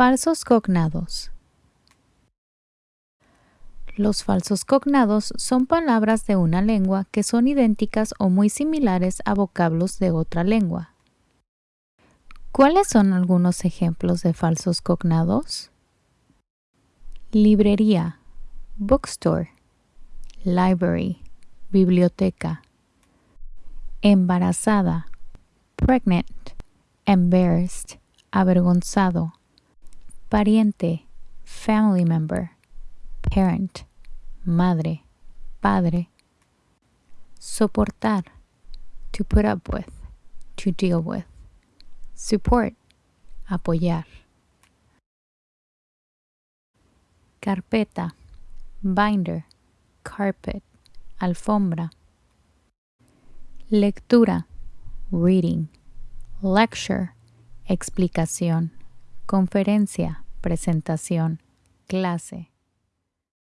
Falsos cognados. Los falsos cognados son palabras de una lengua que son idénticas o muy similares a vocablos de otra lengua. ¿Cuáles son algunos ejemplos de falsos cognados? Librería, bookstore, library, biblioteca. Embarazada, pregnant, embarrassed, avergonzado. Pariente, family member. Parent, madre, padre. Soportar, to put up with, to deal with. Support, apoyar. Carpeta, binder, carpet, alfombra. Lectura, reading. Lecture, explicación. Conferencia, presentación. Clase.